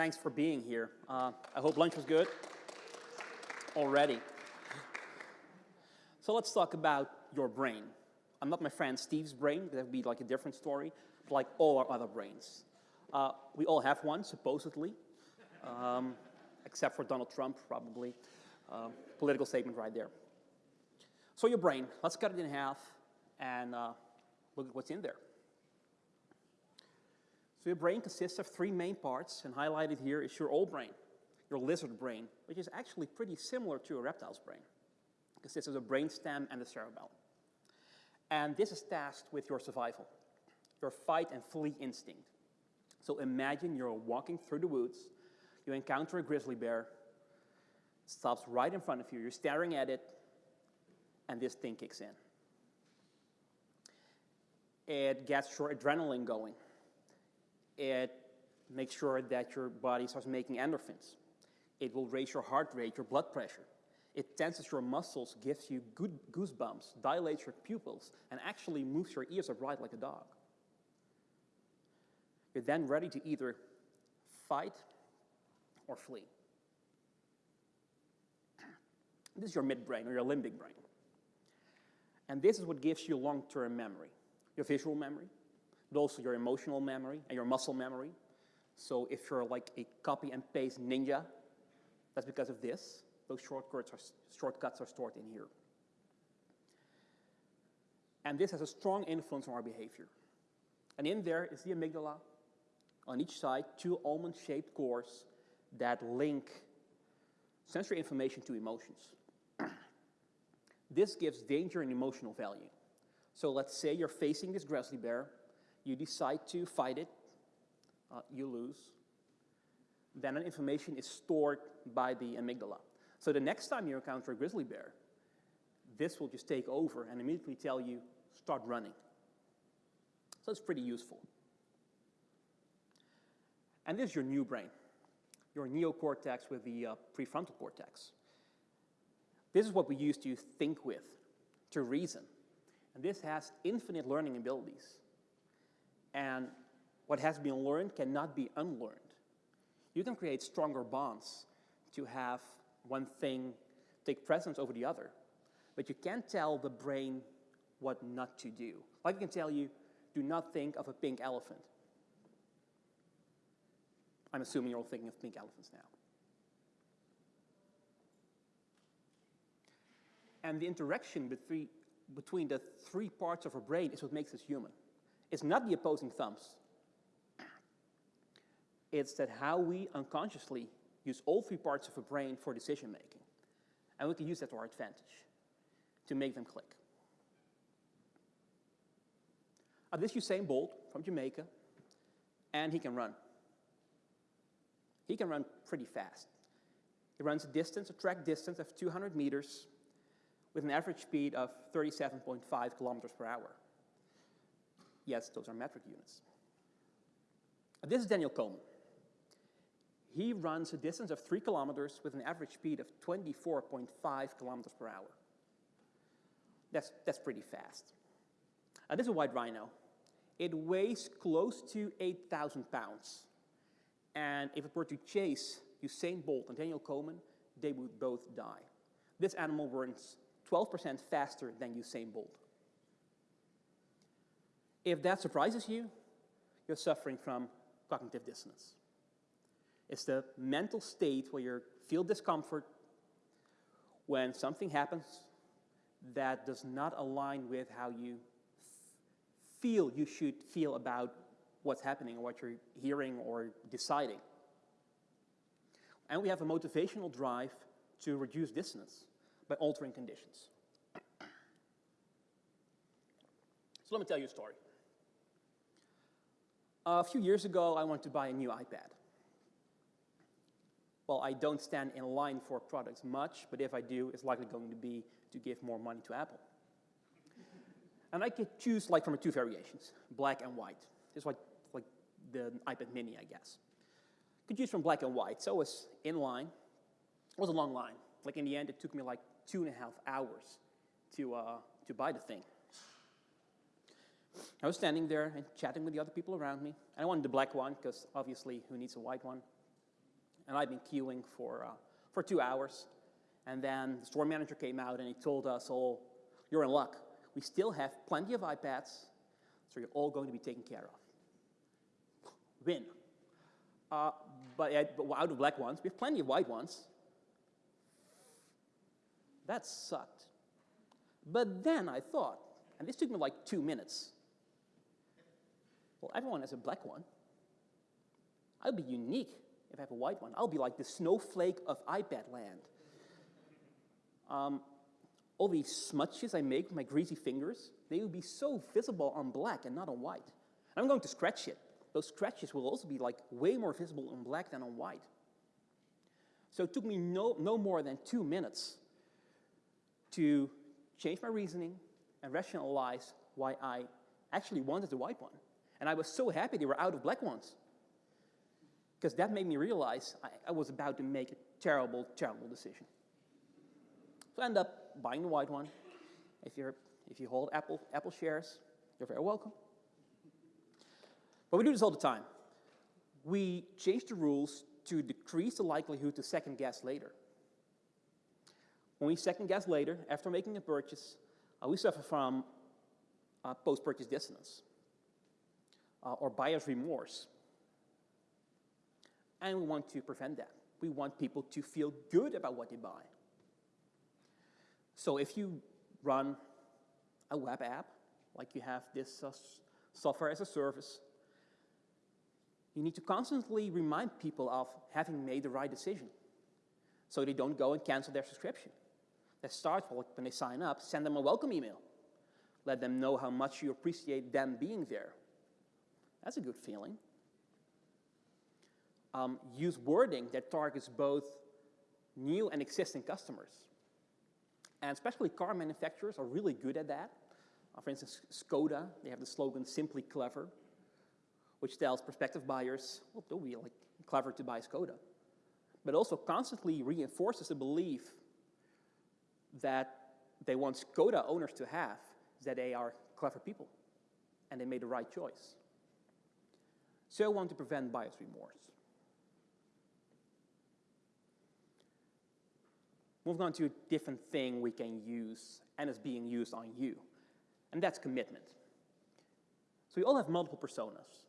thanks for being here. Uh, I hope lunch was good already. So let's talk about your brain. I'm not my friend Steve's brain, that would be like a different story, but like all our other brains. Uh, we all have one, supposedly, um, except for Donald Trump, probably. Uh, political statement right there. So your brain, let's cut it in half and uh, look at what's in there. So your brain consists of three main parts, and highlighted here is your old brain, your lizard brain, which is actually pretty similar to a reptile's brain. It consists of the brainstem and the cerebellum. And this is tasked with your survival, your fight and flee instinct. So imagine you're walking through the woods, you encounter a grizzly bear, stops right in front of you, you're staring at it, and this thing kicks in. It gets your adrenaline going. It makes sure that your body starts making endorphins. It will raise your heart rate, your blood pressure. It tenses your muscles, gives you good goosebumps, dilates your pupils, and actually moves your ears upright like a dog. You're then ready to either fight or flee. This is your midbrain or your limbic brain. And this is what gives you long-term memory, your visual memory, but also your emotional memory and your muscle memory. So if you're like a copy and paste ninja, that's because of this. Those shortcuts are, shortcuts are stored in here. And this has a strong influence on our behavior. And in there is the amygdala. On each side, two almond-shaped cores that link sensory information to emotions. this gives danger and emotional value. So let's say you're facing this grizzly bear, you decide to fight it, uh, you lose. Then that information is stored by the amygdala. So the next time you encounter a grizzly bear, this will just take over and immediately tell you, start running. So it's pretty useful. And this is your new brain, your neocortex with the uh, prefrontal cortex. This is what we use to think with, to reason. And this has infinite learning abilities. And what has been learned cannot be unlearned. You can create stronger bonds to have one thing take precedence over the other. But you can't tell the brain what not to do. Like I can tell you, do not think of a pink elephant. I'm assuming you're all thinking of pink elephants now. And the interaction between, between the three parts of our brain is what makes us human. It's not the opposing thumbs. It's that how we unconsciously use all three parts of a brain for decision making. And we can use that to our advantage to make them click. Uh, this Usain Bolt from Jamaica, and he can run. He can run pretty fast. He runs a distance, a track distance of 200 meters with an average speed of 37.5 kilometers per hour. Yes, those are metric units. This is Daniel Komen. He runs a distance of three kilometers with an average speed of 24.5 kilometers per hour. That's, that's pretty fast. Uh, this is a white rhino. It weighs close to 8,000 pounds. And if it were to chase Usain Bolt and Daniel Komen, they would both die. This animal runs 12% faster than Usain Bolt. If that surprises you, you're suffering from cognitive dissonance. It's the mental state where you feel discomfort when something happens that does not align with how you feel you should feel about what's happening or what you're hearing or deciding. And we have a motivational drive to reduce dissonance by altering conditions. So let me tell you a story. A few years ago, I wanted to buy a new iPad. Well, I don't stand in line for products much, but if I do, it's likely going to be to give more money to Apple. and I could choose like from two variations, black and white. It's like, like the iPad mini, I guess. Could choose from black and white, so it was in line. It was a long line. Like in the end, it took me like two and a half hours to, uh, to buy the thing. I was standing there and chatting with the other people around me. And I wanted the black one, because obviously, who needs a white one? and I'd been queuing for, uh, for two hours. And then the store manager came out and he told us all, you're in luck. We still have plenty of iPads, so you're all going to be taken care of. Win. Uh, but, but out of black ones, we have plenty of white ones. That sucked. But then I thought, and this took me like two minutes. Well, everyone has a black one. I'll be unique if I have a white one. I'll be like the snowflake of iPad land. Um, all these smudges I make with my greasy fingers, they will be so visible on black and not on white. I'm going to scratch it. Those scratches will also be like way more visible on black than on white. So it took me no, no more than two minutes to change my reasoning and rationalize why I actually wanted the white one. And I was so happy they were out of black ones. Because that made me realize I, I was about to make a terrible, terrible decision. So I end up buying the white one. If, you're, if you hold Apple, Apple shares, you're very welcome. But we do this all the time. We change the rules to decrease the likelihood to second guess later. When we second guess later, after making a purchase, uh, we suffer from uh, post-purchase dissonance uh, or buyer's remorse. And we want to prevent that. We want people to feel good about what they buy. So if you run a web app, like you have this uh, software as a service, you need to constantly remind people of having made the right decision so they don't go and cancel their subscription. That starts when they sign up, send them a welcome email. Let them know how much you appreciate them being there. That's a good feeling. Um, use wording that targets both new and existing customers. And especially car manufacturers are really good at that. Uh, for instance, Skoda, they have the slogan, simply clever, which tells prospective buyers, well, don't be like clever to buy Skoda. But also constantly reinforces the belief that they want Skoda owners to have that they are clever people and they made the right choice. So I want to prevent bias remorse. Moving on to a different thing we can use and is being used on you, and that's commitment. So we all have multiple personas.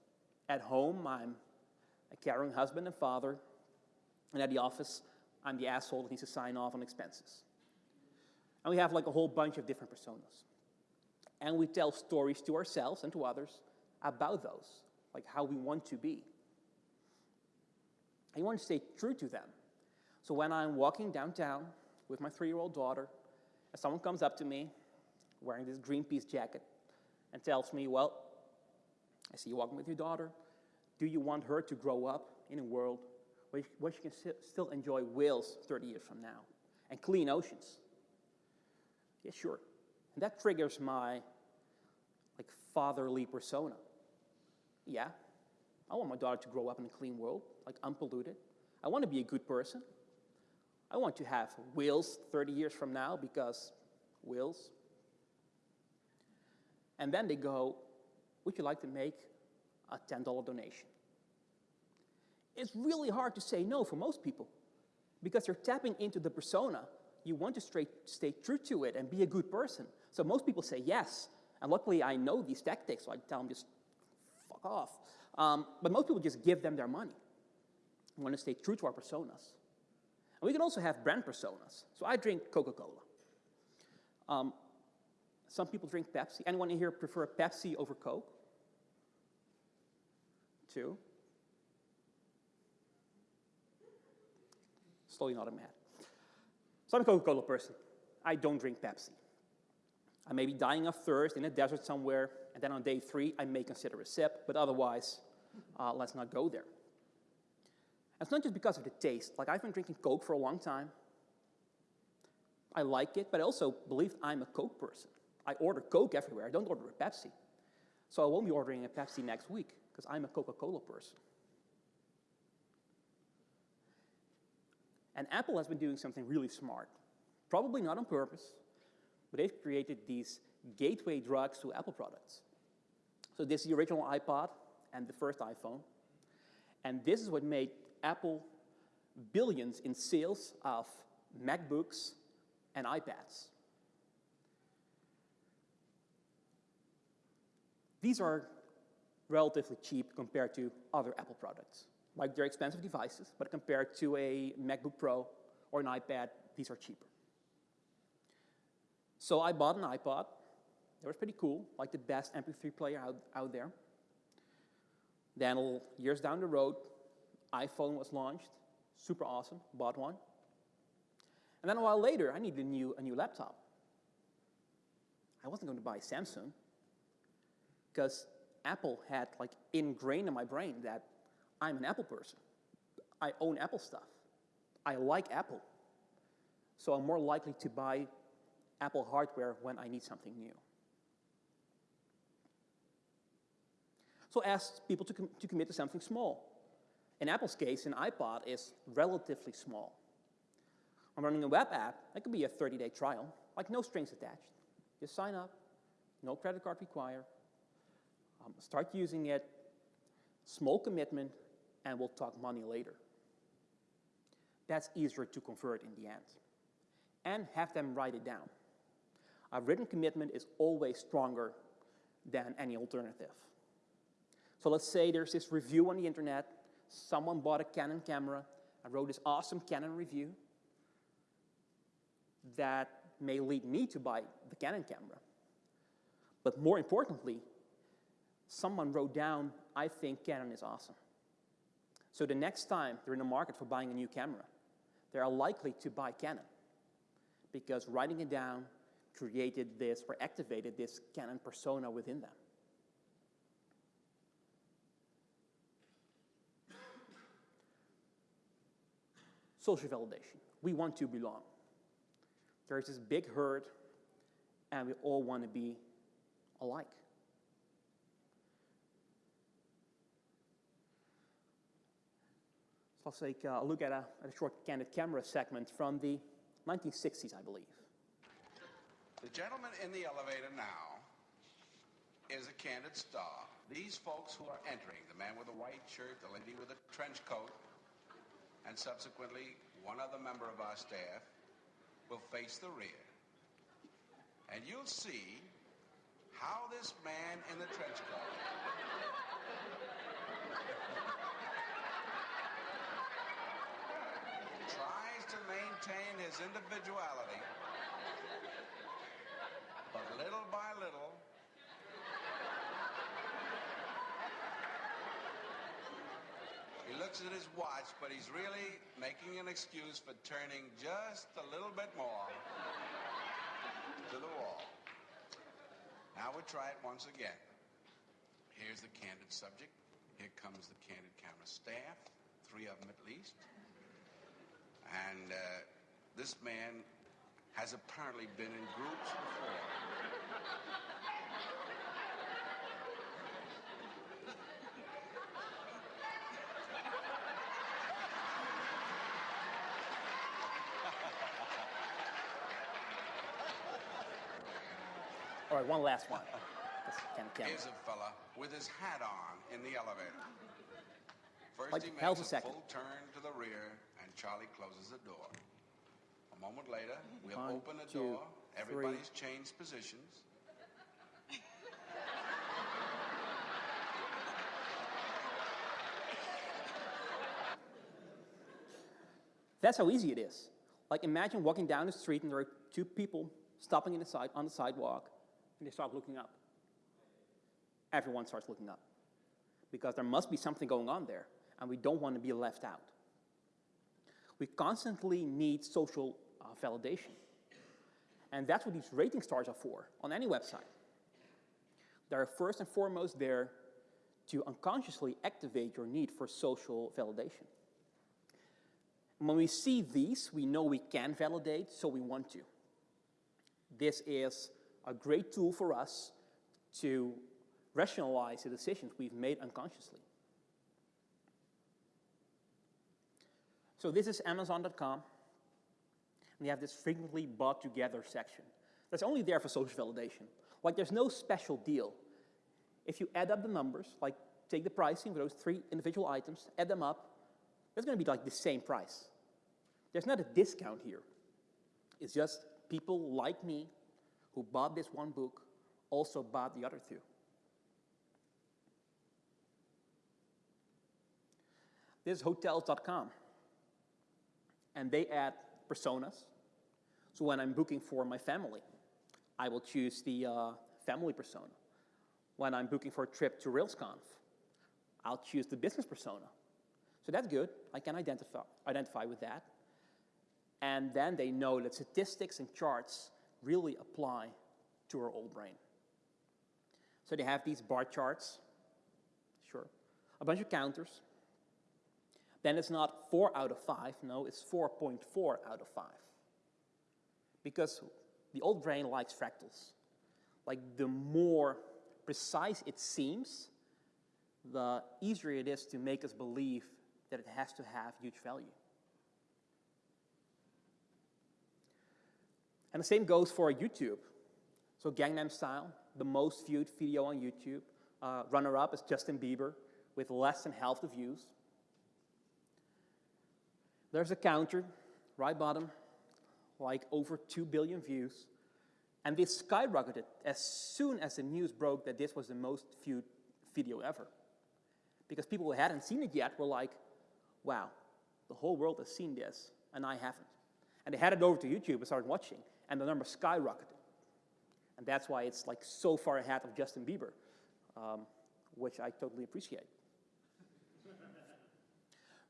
At home, I'm a caring husband and father, and at the office, I'm the asshole that needs to sign off on expenses. And we have like a whole bunch of different personas. And we tell stories to ourselves and to others about those, like how we want to be. I want to stay true to them. So when I'm walking downtown with my three-year-old daughter, and someone comes up to me wearing this Greenpeace jacket and tells me, well, I see you walking with your daughter. Do you want her to grow up in a world where she can still enjoy whales 30 years from now and clean oceans? Yeah, sure. And that triggers my like fatherly persona. Yeah, I want my daughter to grow up in a clean world, like unpolluted. I want to be a good person. I want to have wheels 30 years from now because wheels. And then they go, would you like to make a $10 donation? It's really hard to say no for most people because you're tapping into the persona you want to stay, stay true to it and be a good person. So most people say yes. And luckily, I know these tactics, so I tell them just fuck off. Um, but most people just give them their money. We want to stay true to our personas. And we can also have brand personas. So I drink Coca-Cola. Um, some people drink Pepsi. Anyone in here prefer Pepsi over Coke? Two. Slowly not a mad. So I'm a Coca-Cola person. I don't drink Pepsi. I may be dying of thirst in a desert somewhere, and then on day three, I may consider a sip, but otherwise, uh, let's not go there. it's not just because of the taste. Like, I've been drinking Coke for a long time. I like it, but I also believe I'm a Coke person. I order Coke everywhere. I don't order a Pepsi. So I won't be ordering a Pepsi next week, because I'm a Coca-Cola person. And Apple has been doing something really smart. Probably not on purpose, but they've created these gateway drugs to Apple products. So this is the original iPod and the first iPhone. And this is what made Apple billions in sales of MacBooks and iPads. These are relatively cheap compared to other Apple products. Like they're expensive devices, but compared to a MacBook Pro or an iPad, these are cheaper. So I bought an iPod. It was pretty cool, like the best MP3 player out, out there. Then years down the road, iPhone was launched. Super awesome, bought one. And then a while later, I needed a new, a new laptop. I wasn't going to buy Samsung because Apple had like ingrained in my brain that I'm an Apple person. I own Apple stuff. I like Apple. So I'm more likely to buy Apple hardware when I need something new. So ask people to, com to commit to something small. In Apple's case, an iPod is relatively small. I'm running a web app, that could be a 30-day trial, like no strings attached. Just sign up, no credit card required, um, start using it, small commitment, and we'll talk money later. That's easier to convert in the end. And have them write it down. A written commitment is always stronger than any alternative. So let's say there's this review on the internet, someone bought a Canon camera and wrote this awesome Canon review that may lead me to buy the Canon camera. But more importantly, someone wrote down, I think Canon is awesome. So the next time they're in the market for buying a new camera, they are likely to buy Canon because writing it down created this or activated this Canon persona within them. Social validation. We want to belong. There's this big herd, and we all want to be alike. So let's take a look at a, at a short candid camera segment from the 1960s, I believe. The gentleman in the elevator now is a candid star. These folks who are entering, the man with the white shirt, the lady with the trench coat, and subsequently one other member of our staff will face the rear. And you'll see how this man in the trench coat tries to maintain his individuality. But little by little, he looks at his watch, but he's really making an excuse for turning just a little bit more to the wall. Now we try it once again. Here's the candid subject. Here comes the candid camera staff, three of them at least. And uh, this man has apparently been in groups before. Right, one last one. Here's a fella with his hat on in the elevator. First like, he makes a, second. full turn to the rear, and Charlie closes the door. A moment later, we'll One, open the two, door. Everybody's three. changed positions. That's how easy it is. Like imagine walking down the street and there are two people stopping in the side, on the sidewalk and they start looking up. Everyone starts looking up because there must be something going on there and we don't want to be left out. We constantly need social uh, validation. And that's what these rating stars are for on any website. They're first and foremost there to unconsciously activate your need for social validation. When we see these, we know we can validate, so we want to. This is a great tool for us to rationalize the decisions we've made unconsciously. So this is Amazon.com. And we have this frequently bought together section. That's only there for social validation. Like there's no special deal. If you add up the numbers, like take the pricing for those three individual items, add them up, going to be like the same price. There's not a discount here. It's just people like me who bought this one book also bought the other two. This is hotels.com. And they add personas. So when I'm booking for my family, I will choose the uh, family persona. When I'm booking for a trip to RailsConf, I'll choose the business persona. So that's good. I can identify, identify with that. And then they know that statistics and charts really apply to our old brain. So they have these bar charts, sure, a bunch of counters. Then it's not 4 out of 5, no, it's 4.4 out of 5. Because the old brain likes fractals. Like the more precise it seems, the easier it is to make us believe that it has to have huge value. And the same goes for YouTube. So Gangnam Style, the most viewed video on YouTube. Uh, Runner-up is Justin Bieber with less than half the views. There's a counter, right bottom, like over 2 billion views. And this skyrocketed as soon as the news broke that this was the most viewed video ever. Because people who hadn't seen it yet were like, wow, the whole world has seen this, and I haven't. And they headed over to YouTube and started watching, and the number skyrocketed. And that's why it's like so far ahead of Justin Bieber, um, which I totally appreciate.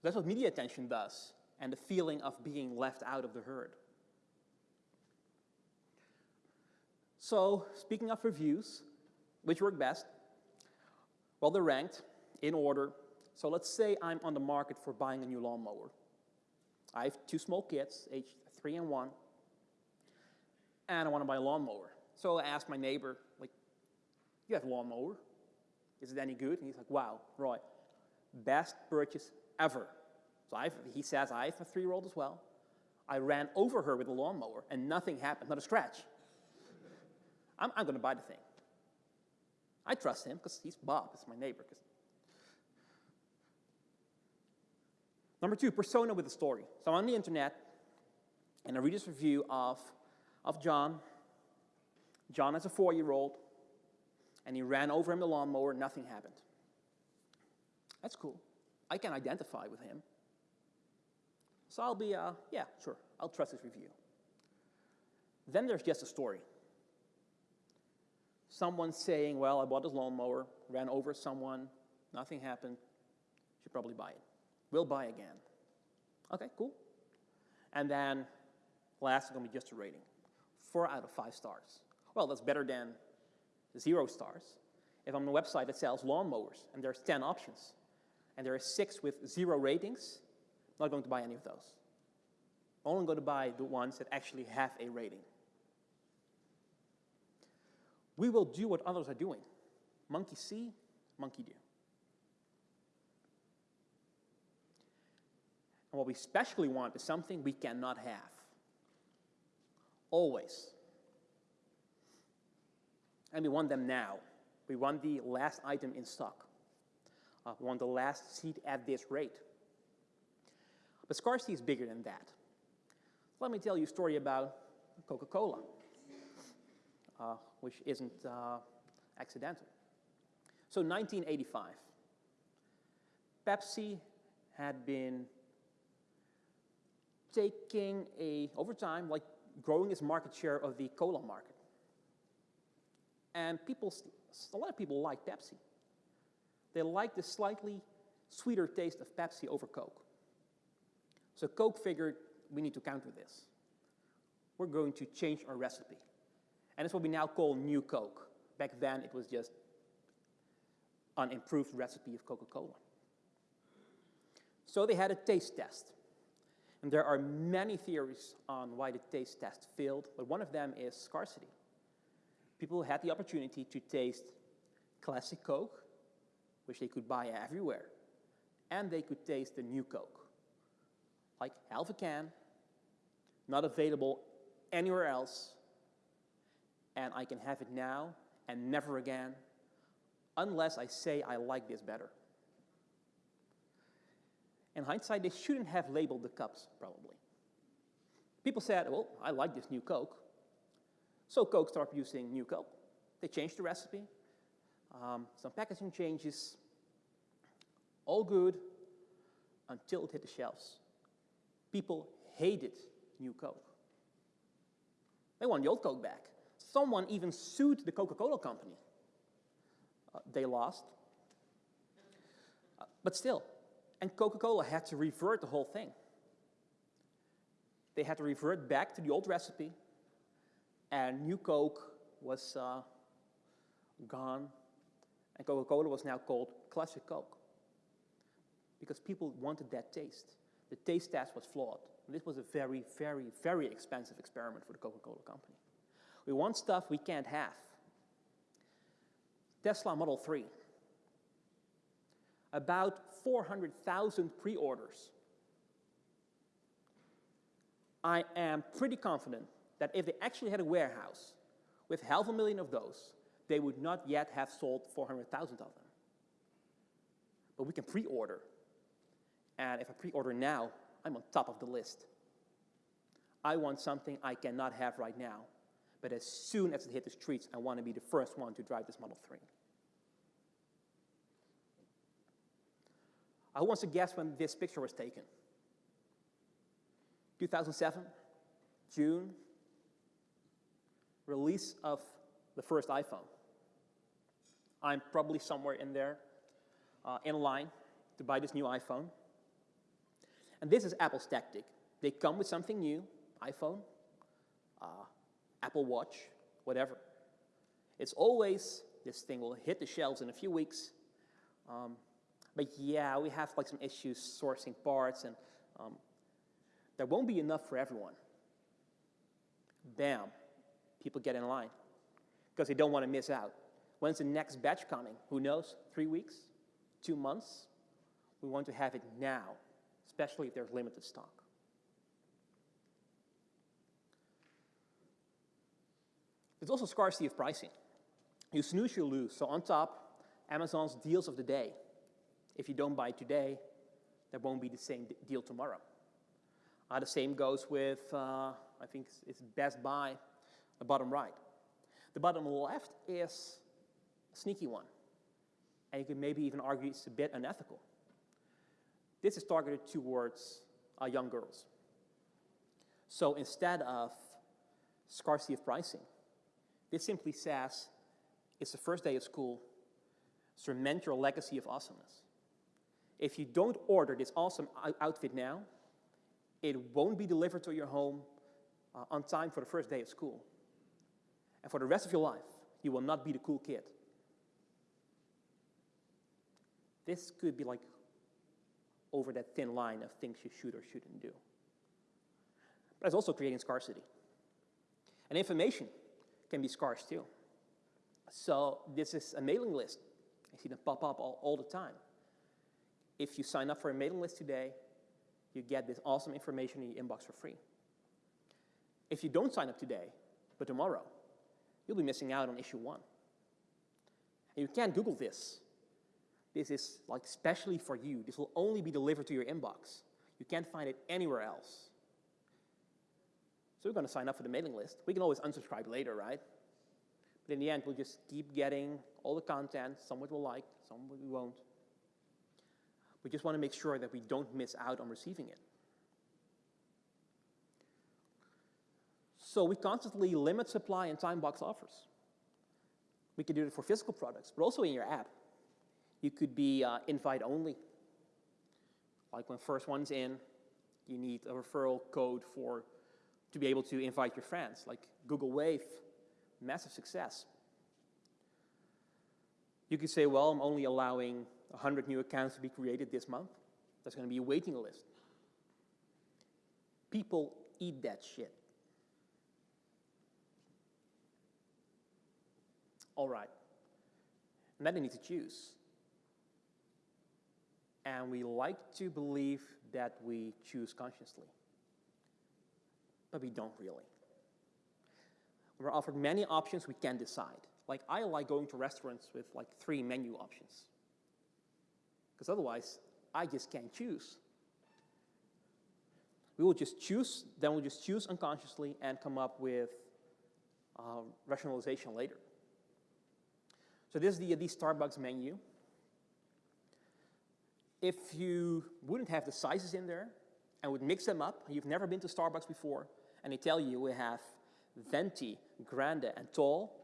that's what media attention does, and the feeling of being left out of the herd. So, speaking of reviews, which work best? Well, they're ranked in order. So let's say I'm on the market for buying a new lawnmower. I have two small kids, aged three and one, and I want to buy a lawnmower. So I asked my neighbor, like, you have a lawnmower? Is it any good? And he's like, wow, Roy, best purchase ever. So I've, he says, I have a three-year-old as well. I ran over her with a lawnmower, and nothing happened, not a scratch. I'm, I'm going to buy the thing. I trust him because he's Bob, he's my neighbor. Number two, persona with a story. So I'm on the internet, and I read this review of, of John. John is a four-year-old, and he ran over him the lawnmower, nothing happened. That's cool. I can identify with him. So I'll be, uh, yeah, sure, I'll trust his review. Then there's just a story someone saying, well, I bought this lawnmower, ran over someone, nothing happened, should probably buy it. We'll buy again. Okay, cool. And then last is going to be just a rating. Four out of five stars. Well, that's better than zero stars. If I'm on a website that sells lawnmowers and there's 10 options and there are six with zero ratings, I'm not going to buy any of those. I'm only going to buy the ones that actually have a rating. We will do what others are doing. Monkey see, monkey do. And what we especially want is something we cannot have. Always. And we want them now. We want the last item in stock. Uh, we want the last seat at this rate. But scarcity is bigger than that. Let me tell you a story about Coca-Cola uh, which isn't uh, accidental. So 1985, Pepsi had been taking a, over time, like growing its market share of the cola market. And people, a lot of people like Pepsi. They like the slightly sweeter taste of Pepsi over Coke. So Coke figured, we need to counter this. We're going to change our recipe. And it's what we now call New Coke. Back then, it was just an improved recipe of Coca-Cola. So they had a taste test. And there are many theories on why the taste test failed, but one of them is scarcity. People had the opportunity to taste classic Coke, which they could buy everywhere, and they could taste the new Coke. Like half a can, not available anywhere else, and I can have it now and never again unless I say I like this better. In hindsight, they shouldn't have labeled the cups, probably. People said, well, I like this new Coke. So Coke started producing new Coke. They changed the recipe, um, some packaging changes, all good until it hit the shelves. People hated new Coke. They want the old Coke back. Someone even sued the Coca-Cola company. Uh, they lost. Uh, but still, and Coca-Cola had to revert the whole thing. They had to revert back to the old recipe, and new Coke was uh, gone, and Coca-Cola was now called Classic Coke because people wanted that taste. The taste test was flawed. And this was a very, very, very expensive experiment for the Coca-Cola company. We want stuff we can't have. Tesla Model 3. About 400,000 pre-orders. I am pretty confident that if they actually had a warehouse with half a million of those, they would not yet have sold 400,000 of them. But we can pre-order. And if I pre-order now, I'm on top of the list. I want something I cannot have right now. But as soon as it hit the streets, I want to be the first one to drive this Model 3. I want to guess when this picture was taken. 2007, June, release of the first iPhone. I'm probably somewhere in there, uh, in line to buy this new iPhone. And this is Apple's tactic. They come with something new, iPhone, uh, Apple Watch, whatever. It's always, this thing will hit the shelves in a few weeks. Um, but yeah, we have like some issues sourcing parts and um, there won't be enough for everyone. Bam, people get in line because they don't want to miss out. When's the next batch coming? Who knows? Three weeks? Two months? We want to have it now, especially if there's limited stock. There's also scarcity of pricing. You snooze, you lose. So on top, Amazon's deals of the day. If you don't buy today, there won't be the same deal tomorrow. Uh, the same goes with, uh, I think it's Best Buy, the bottom right. The bottom left is a sneaky one. And you could maybe even argue it's a bit unethical. This is targeted towards uh, young girls. So instead of scarcity of pricing, this simply says it's the first day of school, cement your legacy of awesomeness. If you don't order this awesome outfit now, it won't be delivered to your home uh, on time for the first day of school. And for the rest of your life, you will not be the cool kid. This could be like over that thin line of things you should or shouldn't do. But it's also creating scarcity. And information can be scarce too. So this is a mailing list. I see them pop up all, all the time. If you sign up for a mailing list today, you get this awesome information in your inbox for free. If you don't sign up today, but tomorrow, you'll be missing out on issue one. And you can't Google this. This is like specially for you. This will only be delivered to your inbox. You can't find it anywhere else. So we're going to sign up for the mailing list. We can always unsubscribe later, right? But in the end, we'll just keep getting all the content. Some we'll like, some we won't. We just want to make sure that we don't miss out on receiving it. So we constantly limit supply and time box offers. We can do it for physical products, but also in your app. You could be uh, invite only. Like when first one's in, you need a referral code for to be able to invite your friends, like Google Wave, massive success. You could say, well, I'm only allowing 100 new accounts to be created this month. There's going to be a waiting list. People eat that shit. All right. Then they need to choose. And we like to believe that we choose consciously but we don't really. We're offered many options we can decide. Like I like going to restaurants with like three menu options. Because otherwise, I just can't choose. We will just choose, then we'll just choose unconsciously and come up with um, rationalization later. So this is the, the Starbucks menu. If you wouldn't have the sizes in there and would mix them up, you've never been to Starbucks before, and they tell you we have venti, grande, and tall,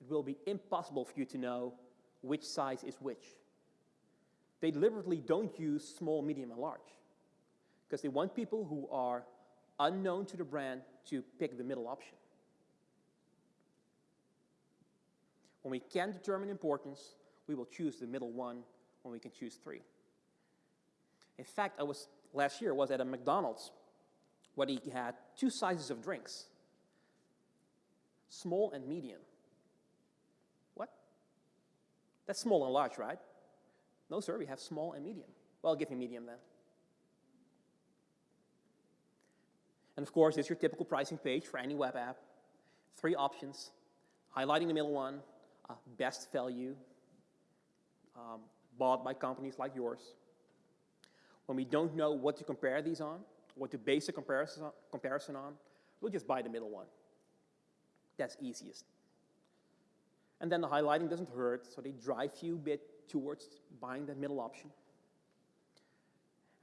it will be impossible for you to know which size is which. They deliberately don't use small, medium, and large because they want people who are unknown to the brand to pick the middle option. When we can determine importance, we will choose the middle one when we can choose three. In fact, I was last year was at a McDonald's where he had two sizes of drinks, small and medium. What? That's small and large, right? No, sir, we have small and medium. Well, give me medium then. And of course, it's your typical pricing page for any web app. Three options, highlighting the middle one, uh, best value, um, bought by companies like yours. When we don't know what to compare these on, what to base a comparison on, comparison on, we'll just buy the middle one. That's easiest. And then the highlighting doesn't hurt, so they drive you bit towards buying the middle option.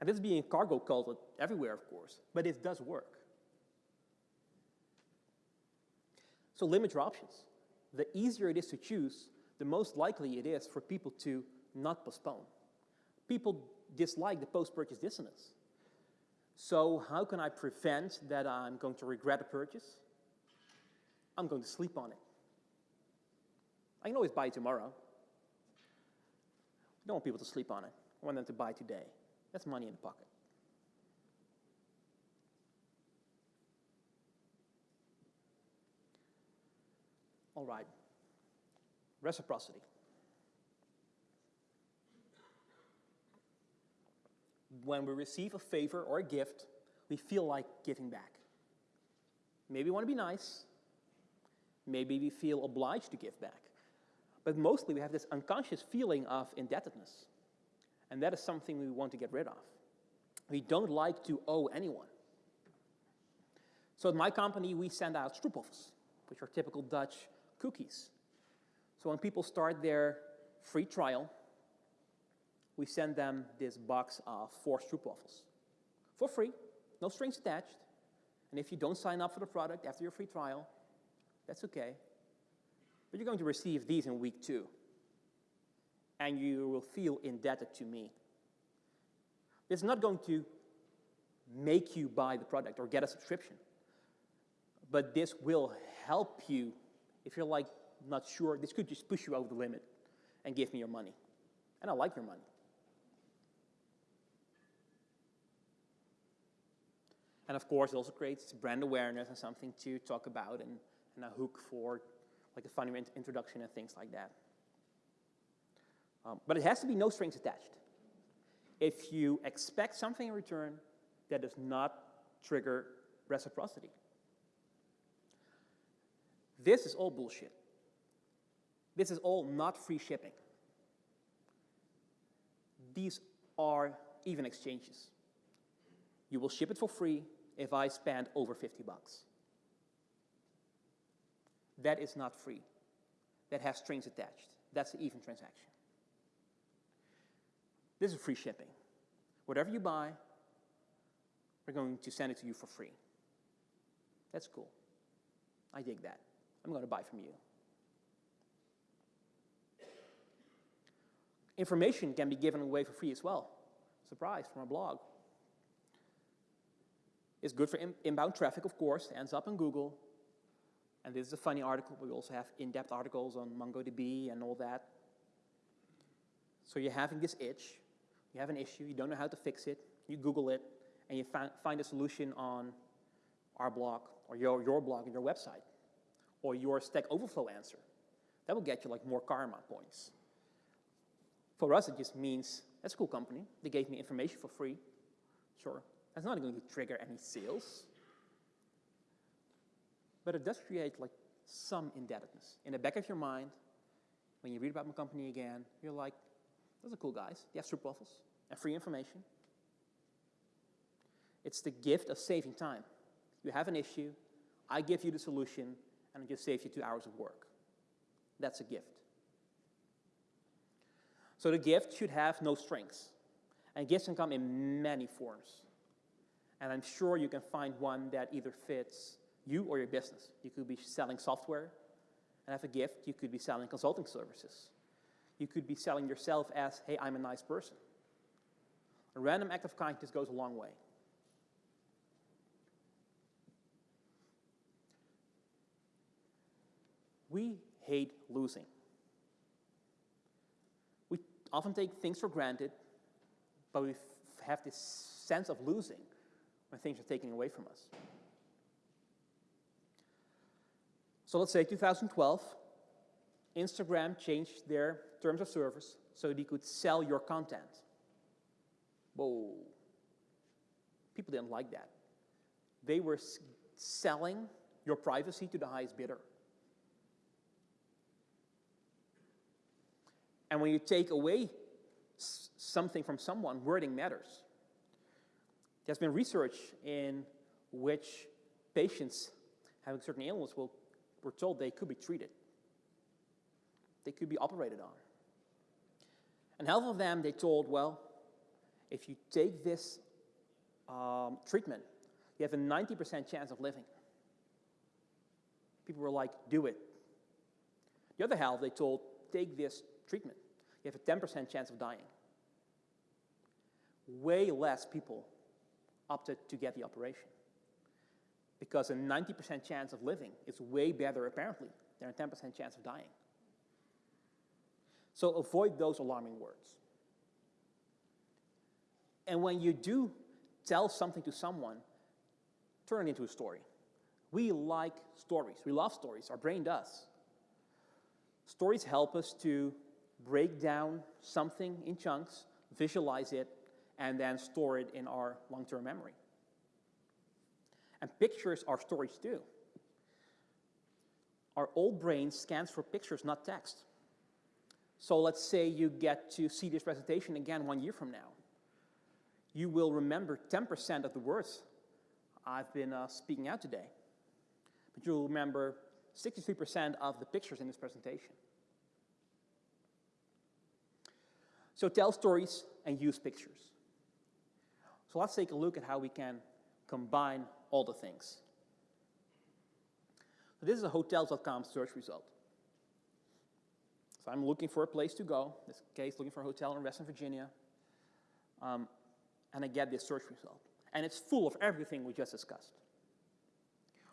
And this is being cargo culted everywhere, of course, but it does work. So limit your options. The easier it is to choose, the most likely it is for people to not postpone. People dislike the post-purchase dissonance. So how can I prevent that I'm going to regret a purchase? I'm going to sleep on it. I can always buy it tomorrow. I don't want people to sleep on it. I want them to buy today. That's money in the pocket. All right. Reciprocity. When we receive a favor or a gift, we feel like giving back. Maybe we want to be nice. Maybe we feel obliged to give back. But mostly we have this unconscious feeling of indebtedness. And that is something we want to get rid of. We don't like to owe anyone. So at my company, we send out stroopwafels, which are typical Dutch cookies. So when people start their free trial, we send them this box of four stroopwafels for free, no strings attached. And if you don't sign up for the product after your free trial, that's okay. But you're going to receive these in week two. And you will feel indebted to me. It's not going to make you buy the product or get a subscription. But this will help you if you're like not sure, this could just push you over the limit and give me your money. And I like your money. And of course, it also creates brand awareness and something to talk about and, and a hook for like a funny introduction and things like that. Um, but it has to be no strings attached. If you expect something in return, that does not trigger reciprocity. This is all bullshit. This is all not free shipping. These are even exchanges. You will ship it for free if I spend over 50 bucks. That is not free. That has strings attached. That's an even transaction. This is free shipping. Whatever you buy, we're going to send it to you for free. That's cool. I dig that. I'm going to buy from you. Information can be given away for free as well. Surprise from a blog. It's good for in inbound traffic, of course, ends up in Google. And this is a funny article. We also have in-depth articles on MongoDB and all that. So you're having this itch. You have an issue. You don't know how to fix it. You Google it, and you find a solution on our blog or your, your blog and your website or your Stack Overflow answer. That will get you like more karma points. For us, it just means, that's a cool company. They gave me information for free. Sure. That's not going to trigger any sales. But it does create like some indebtedness. In the back of your mind, when you read about my company again, you're like, those are cool guys. They have stroopwafels and free information. It's the gift of saving time. You have an issue, I give you the solution, and it just saves you two hours of work. That's a gift. So the gift should have no strings. And gifts can come in many forms. And I'm sure you can find one that either fits you or your business. You could be selling software and have a gift. You could be selling consulting services. You could be selling yourself as, hey, I'm a nice person. A random act of kindness goes a long way. We hate losing. We often take things for granted, but we have this sense of losing when things are taken away from us. So let's say 2012, Instagram changed their terms of service so they could sell your content. Whoa. People didn't like that. They were selling your privacy to the highest bidder. And when you take away something from someone, wording matters. There's been research in which patients having certain ailments will, were told they could be treated. They could be operated on. And half of them, they told, well, if you take this um, treatment, you have a 90% chance of living. People were like, do it. The other half, they told, take this treatment you have a 10% chance of dying. Way less people opted to get the operation. Because a 90% chance of living is way better, apparently, than a 10% chance of dying. So avoid those alarming words. And when you do tell something to someone, turn it into a story. We like stories. We love stories. Our brain does. Stories help us to break down something in chunks, visualize it, and then store it in our long-term memory. And pictures are stories too. Our old brain scans for pictures, not text. So let's say you get to see this presentation again one year from now. You will remember 10% of the words I've been uh, speaking out today. But you'll remember 63% of the pictures in this presentation. So tell stories and use pictures. So let's take a look at how we can combine all the things. So this is a hotels.com search result. So I'm looking for a place to go, in this case looking for a hotel in Western Virginia, um, and I get this search result. And it's full of everything we just discussed.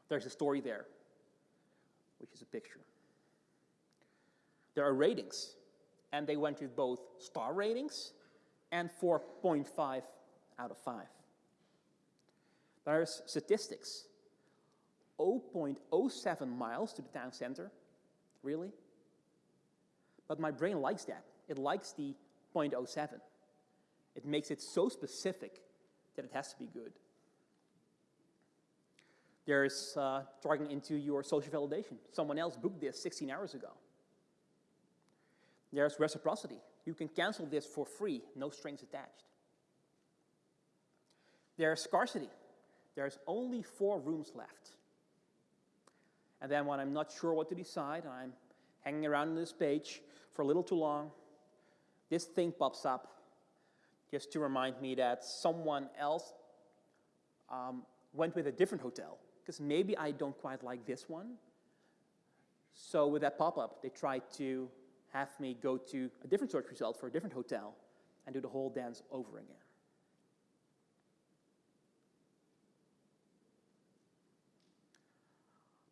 There's a story there, which is a picture. There are ratings and they went with both star ratings and 4.5 out of 5. There's statistics. 0.07 miles to the town center. Really? But my brain likes that. It likes the 0.07. It makes it so specific that it has to be good. There's uh, targeting into your social validation. Someone else booked this 16 hours ago. There's reciprocity. You can cancel this for free, no strings attached. There's scarcity. There's only four rooms left. And then when I'm not sure what to decide, I'm hanging around on this page for a little too long, this thing pops up just to remind me that someone else um, went with a different hotel, because maybe I don't quite like this one. So with that pop-up, they tried to have me go to a different search result for a different hotel and do the whole dance over again.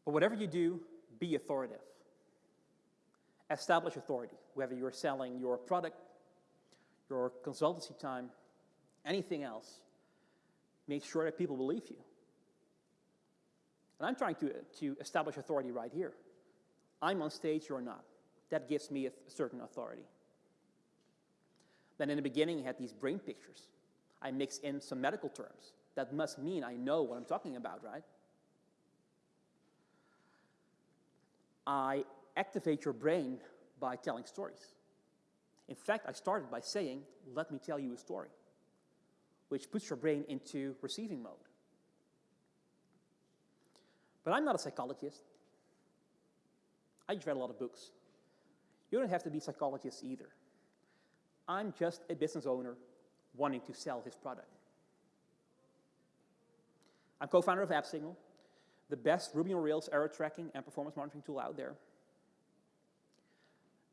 But whatever you do, be authoritative. Establish authority, whether you're selling your product, your consultancy time, anything else. Make sure that people believe you. And I'm trying to, to establish authority right here. I'm on stage, you're not. That gives me a certain authority. Then in the beginning, I had these brain pictures. I mix in some medical terms. That must mean I know what I'm talking about, right? I activate your brain by telling stories. In fact, I started by saying, let me tell you a story. which puts your brain into receiving mode. But I'm not a psychologist. I just read a lot of books. You don't have to be a psychologist either. I'm just a business owner wanting to sell his product. I'm co-founder of AppSignal, the best Ruby on Rails error tracking and performance monitoring tool out there.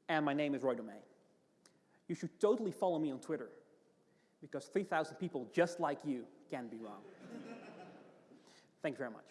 And my name is Roy Tomeij. You should totally follow me on Twitter because 3,000 people just like you can be wrong. Thank you very much.